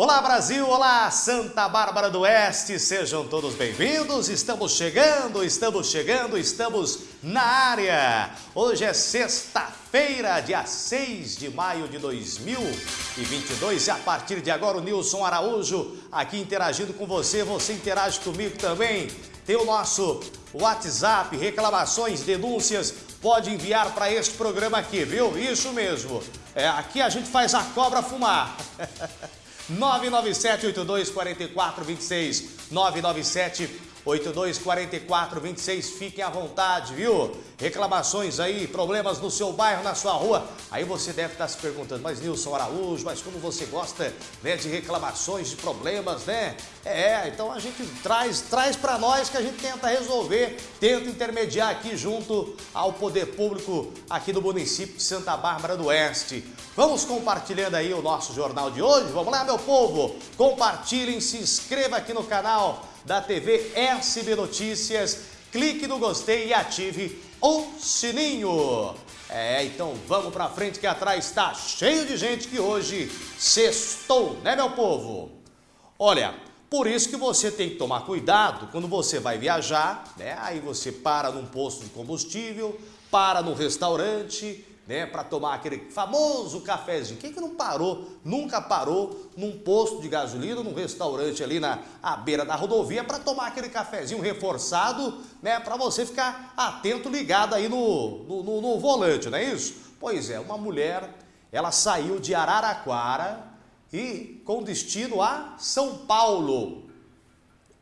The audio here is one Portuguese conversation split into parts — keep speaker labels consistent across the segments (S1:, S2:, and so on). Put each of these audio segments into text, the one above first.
S1: Olá Brasil, olá Santa Bárbara do Oeste, sejam todos bem-vindos. Estamos chegando, estamos chegando, estamos na área. Hoje é sexta-feira, dia 6 de maio de 2022 e a partir de agora o Nilson Araújo aqui interagindo com você, você interage comigo também. Tem o nosso WhatsApp, reclamações, denúncias, pode enviar para este programa aqui, viu? Isso mesmo. É, aqui a gente faz a cobra fumar. 997 82 44 26 997 824426, fiquem à vontade, viu? Reclamações aí, problemas no seu bairro, na sua rua. Aí você deve estar se perguntando, mas Nilson Araújo, mas como você gosta né, de reclamações, de problemas, né? É, então a gente traz, traz para nós que a gente tenta resolver, tenta intermediar aqui junto ao poder público aqui do município de Santa Bárbara do Oeste. Vamos compartilhando aí o nosso jornal de hoje? Vamos lá, meu povo? Compartilhem, se inscreva aqui no canal da TV SB Notícias. Clique no gostei e ative o sininho. É, então vamos pra frente que atrás está cheio de gente que hoje sextou, né meu povo? Olha, por isso que você tem que tomar cuidado quando você vai viajar, né? Aí você para num posto de combustível, para num restaurante, né, para tomar aquele famoso cafezinho. Quem que não parou, nunca parou num posto de gasolina, num restaurante ali na à beira da rodovia para tomar aquele cafezinho reforçado, né, para você ficar atento, ligado aí no, no, no, no volante, não é isso? Pois é, uma mulher, ela saiu de Araraquara e com destino a São Paulo.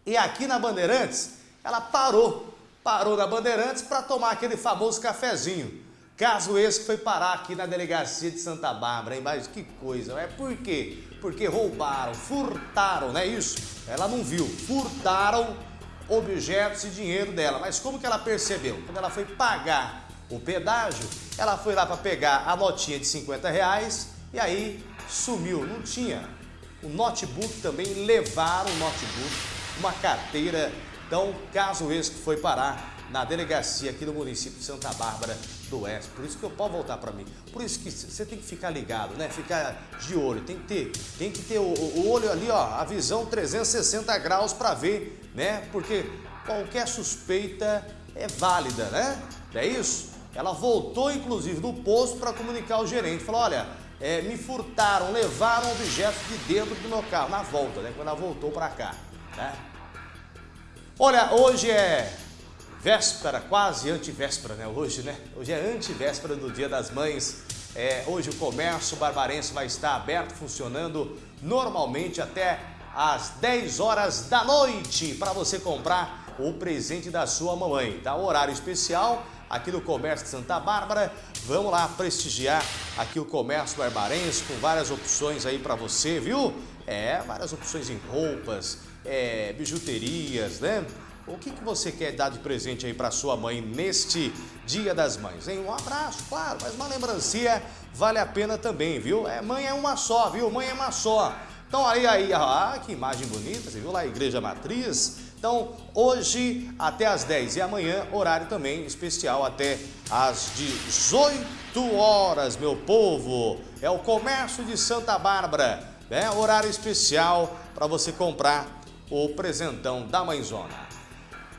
S1: E aqui na Bandeirantes, ela parou, parou na Bandeirantes para tomar aquele famoso cafezinho. Caso esse foi parar aqui na delegacia de Santa Bárbara, hein? Mas que coisa, é por quê? Porque roubaram, furtaram, não é isso? Ela não viu, furtaram objetos e dinheiro dela. Mas como que ela percebeu? Quando ela foi pagar o pedágio, ela foi lá para pegar a notinha de 50 reais e aí sumiu, não tinha. O notebook também, levaram o notebook, uma carteira. Então, caso esse que foi parar na delegacia aqui do município de Santa Bárbara do Oeste. Por isso que eu posso voltar para mim. Por isso que você tem que ficar ligado, né? Ficar de olho. Tem que ter, tem que ter o, o olho ali, ó, a visão 360 graus para ver, né? Porque qualquer suspeita é válida, né? É isso? Ela voltou, inclusive, do posto para comunicar ao gerente. Falou, olha, é, me furtaram, levaram objetos de dentro do meu carro. Na volta, né? Quando ela voltou para cá, né? Olha, hoje é véspera, quase antivéspera, né? Hoje, né? Hoje é antivéspera do Dia das Mães. É, hoje o comércio barbarense vai estar aberto, funcionando normalmente até às 10 horas da noite para você comprar o presente da sua mamãe, tá? Horário especial aqui no Comércio de Santa Bárbara. Vamos lá prestigiar aqui o comércio barbarense com várias opções aí para você, viu? É, várias opções em roupas, é, bijuterias, né? O que, que você quer dar de presente aí para sua mãe neste Dia das Mães? Hein? Um abraço, claro, mas uma lembrancinha vale a pena também, viu? É, mãe é uma só, viu? Mãe é uma só. Então aí, aí, ah, que imagem bonita, você viu lá a Igreja Matriz? Então, hoje até às 10 e amanhã, horário também especial até às 18 horas, meu povo. É o comércio de Santa Bárbara, né? Horário especial para você comprar o presentão da mãezona.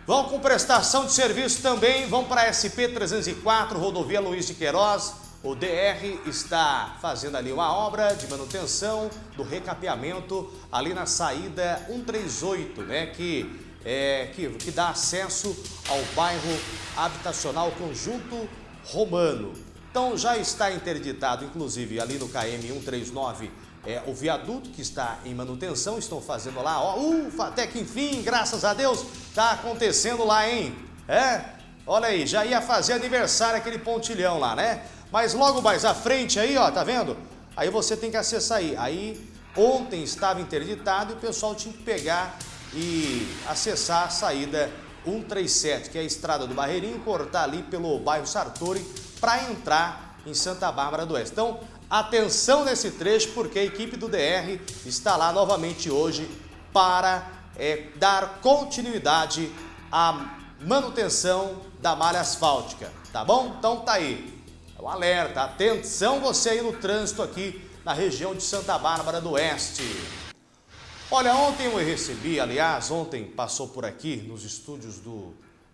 S1: Vão com prestação de serviço também, vão para a SP-304, rodovia Luiz de Queiroz. O DR está fazendo ali uma obra de manutenção do recapeamento ali na saída 138, né, que, é, que, que dá acesso ao bairro habitacional Conjunto Romano. Então já está interditado, inclusive ali no KM 139, é, o viaduto que está em manutenção, estão fazendo lá, ó, ufa, até que enfim, graças a Deus, tá acontecendo lá, hein? É, olha aí, já ia fazer aniversário aquele pontilhão lá, né? Mas logo mais à frente aí, ó, tá vendo? Aí você tem que acessar aí. Aí ontem estava interditado e o pessoal tinha que pegar e acessar a saída 137, que é a estrada do Barreirinho, cortar ali pelo bairro Sartori para entrar em Santa Bárbara do Oeste. Então, Atenção nesse trecho, porque a equipe do DR está lá novamente hoje para é, dar continuidade à manutenção da malha asfáltica, tá bom? Então tá aí, é um alerta, atenção você aí no trânsito aqui na região de Santa Bárbara do Oeste. Olha, ontem eu recebi, aliás, ontem passou por aqui nos estúdios do,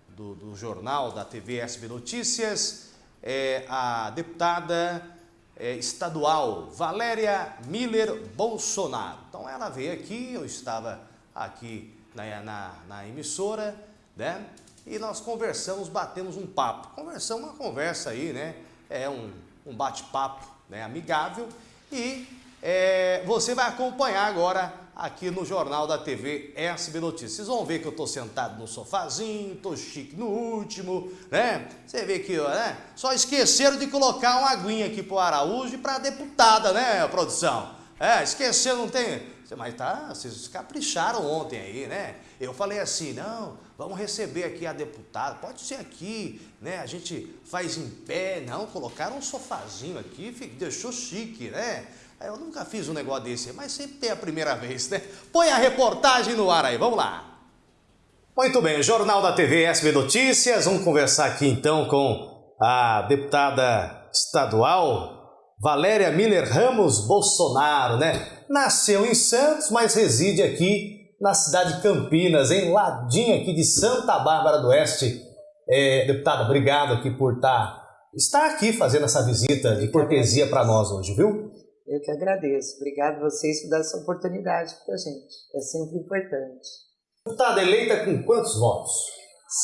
S1: do, do jornal da TV SB Notícias, é, a deputada é, estadual Valéria Miller Bolsonaro. Então ela veio aqui, eu estava aqui na, na, na emissora, né? E nós conversamos, batemos um papo. Conversamos uma conversa aí, né? É um, um bate-papo né? amigável. E é, você vai acompanhar agora aqui no Jornal da TV SB Notícias. Vocês vão ver que eu estou sentado no sofazinho, estou chique no último, né? Você vê que, né? Só esqueceram de colocar uma aguinha aqui para o Araújo e para a deputada, né, produção? É, esqueceram, não tem... Mas tá, vocês capricharam ontem aí, né? Eu falei assim, não, vamos receber aqui a deputada, pode ser aqui, né? A gente faz em pé, não, colocaram um sofazinho aqui, deixou chique, né? Eu nunca fiz um negócio desse, mas sempre tem a primeira vez, né? Põe a reportagem no ar aí, vamos lá. Muito bem, Jornal da TV SB Notícias. Vamos conversar aqui então com a deputada estadual Valéria Miller Ramos Bolsonaro, né? Nasceu em Santos, mas reside aqui na cidade de Campinas, em ladinho aqui de Santa Bárbara do Oeste. É, deputada, obrigado aqui por estar, tá, estar aqui fazendo essa visita de cortesia para nós hoje, viu?
S2: Eu que agradeço. Obrigado a vocês por dar essa oportunidade para a gente. É sempre importante.
S1: Deputada eleita com quantos votos?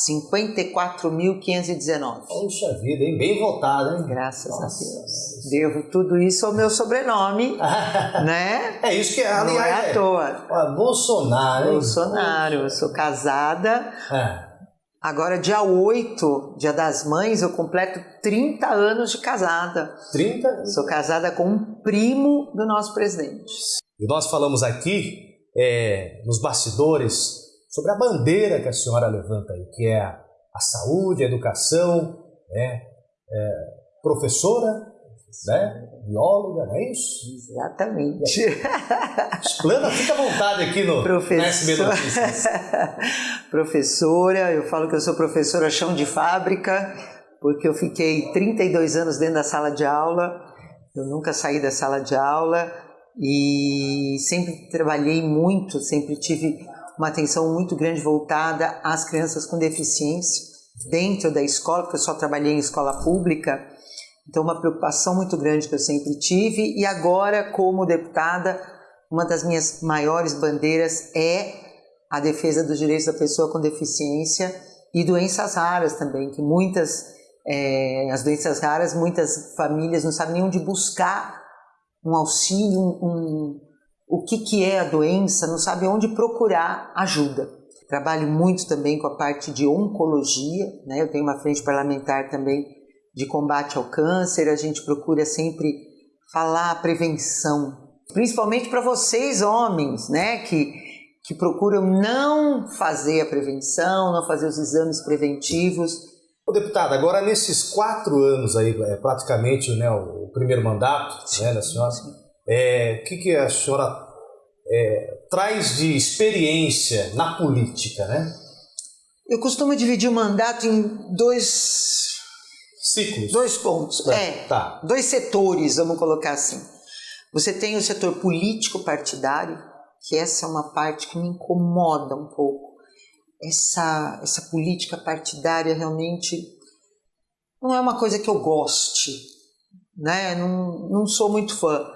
S2: 54.519.
S1: Poxa vida, hein? Bem votado, hein?
S2: Graças Nossa. a Deus. Devo tudo isso ao meu sobrenome, né?
S1: É isso que, aliás,
S2: Não é à toa.
S1: É, Bolsonaro, hein?
S2: Bolsonaro. Eu sou casada. É. Agora, dia 8, dia das mães, eu completo 30 anos de casada.
S1: 30?
S2: Sou casada com um primo do nosso presidente.
S1: E nós falamos aqui, é, nos bastidores, sobre a bandeira que a senhora levanta aí, que é a, a saúde, a educação, né? É, professora, né? bióloga, não é isso?
S2: Exatamente.
S1: Explana, fica à vontade aqui no,
S2: Professor... Notícias. professora, eu falo que eu sou professora chão de fábrica, porque eu fiquei 32 anos dentro da sala de aula, eu nunca saí da sala de aula e sempre trabalhei muito, sempre tive uma atenção muito grande voltada às crianças com deficiência dentro da escola, porque eu só trabalhei em escola pública, então, uma preocupação muito grande que eu sempre tive, e agora, como deputada, uma das minhas maiores bandeiras é a defesa dos direitos da pessoa com deficiência e doenças raras também, que muitas, é, as doenças raras, muitas famílias não sabem nem onde buscar um auxílio, um, um, o que, que é a doença, não sabem onde procurar ajuda. Trabalho muito também com a parte de oncologia, né? eu tenho uma frente parlamentar também de combate ao câncer, a gente procura sempre falar a prevenção, principalmente para vocês homens, né, que, que procuram não fazer a prevenção, não fazer os exames preventivos.
S1: Deputada, agora nesses quatro anos aí, é, praticamente, né, o, o primeiro mandato sim, né, da senhora, o é, que, que a senhora é, traz de experiência na política, né?
S2: Eu costumo dividir o mandato em dois
S1: Ciclos.
S2: Dois pontos. É, é,
S1: tá.
S2: dois setores, vamos colocar assim. Você tem o setor político partidário, que essa é uma parte que me incomoda um pouco. Essa, essa política partidária realmente não é uma coisa que eu goste, né? Não, não sou muito fã.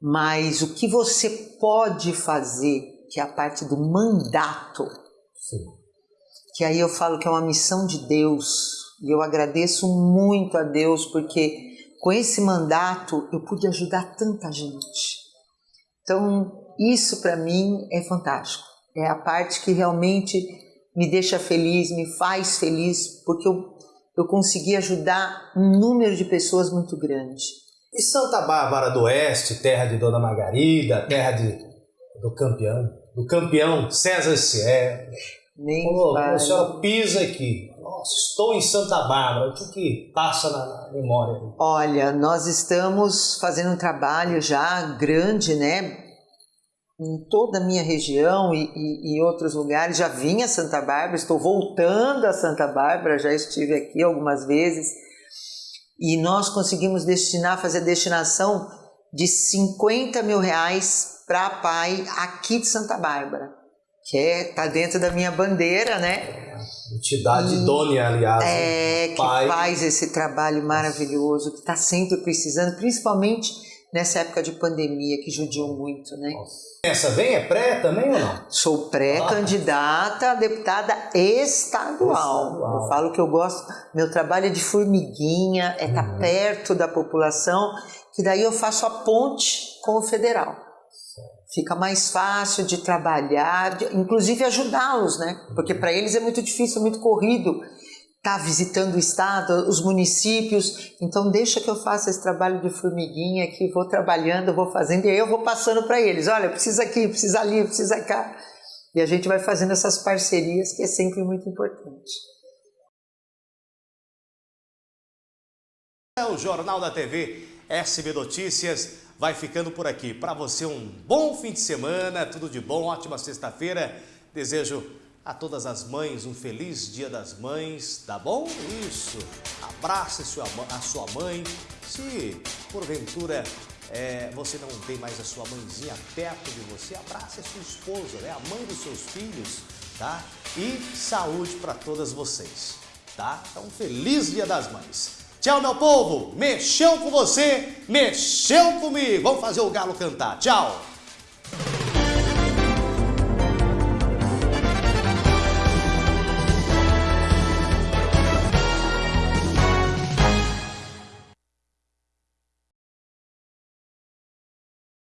S2: Mas o que você pode fazer, que é a parte do mandato,
S1: Sim.
S2: que aí eu falo que é uma missão de Deus, e eu agradeço muito a Deus porque com esse mandato eu pude ajudar tanta gente. Então, isso para mim é fantástico. É a parte que realmente me deixa feliz, me faz feliz, porque eu, eu consegui ajudar um número de pessoas muito grande.
S1: E Santa Bárbara do Oeste, terra de Dona Margarida, terra de, do campeão, do campeão César Cier.
S2: Nem
S1: Pô, a senhora pisa aqui, nossa, estou em Santa Bárbara, o que, que passa na, memória?
S2: Olha, nós estamos fazendo um trabalho já grande, né? Em toda a minha região e, e, e outros lugares. Já vim a Santa Bárbara, estou voltando a Santa Bárbara, já estive aqui algumas vezes. E nós conseguimos destinar, fazer destinação de 50 mil reais para pai aqui de Santa Bárbara, que é tá dentro da minha bandeira, né?
S1: Entidade idônea, aliás.
S2: É, que pai. faz esse trabalho maravilhoso, que está sempre precisando, principalmente nessa época de pandemia que judiou muito, né?
S1: Essa vem é pré também ou não?
S2: Sou pré-candidata a deputada estadual. estadual. Eu falo que eu gosto, meu trabalho é de formiguinha, é estar tá uhum. perto da população, que daí eu faço a ponte com o federal. Fica mais fácil de trabalhar, de, inclusive ajudá-los, né? Porque para eles é muito difícil, muito corrido está visitando o estado, os municípios, então deixa que eu faça esse trabalho de formiguinha aqui, vou trabalhando, vou fazendo, e aí eu vou passando para eles, olha, precisa aqui, precisa ali, precisa cá. E a gente vai fazendo essas parcerias que é sempre muito importante.
S1: É o Jornal da TV SB Notícias vai ficando por aqui. Para você um bom fim de semana, tudo de bom, ótima sexta-feira. Desejo a todas as mães, um feliz dia das mães, tá bom? Isso, abrace a sua mãe. Se porventura é, você não tem mais a sua mãezinha perto de você, abrace a sua esposa, né? a mãe dos seus filhos, tá? E saúde para todas vocês, tá? Então, feliz dia das mães. Tchau, meu povo. Mexeu com você, mexeu comigo. Vamos fazer o galo cantar. Tchau.